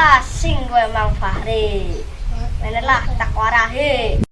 Di sekolah sing gue Mang Fahri. Menelah tak warahi.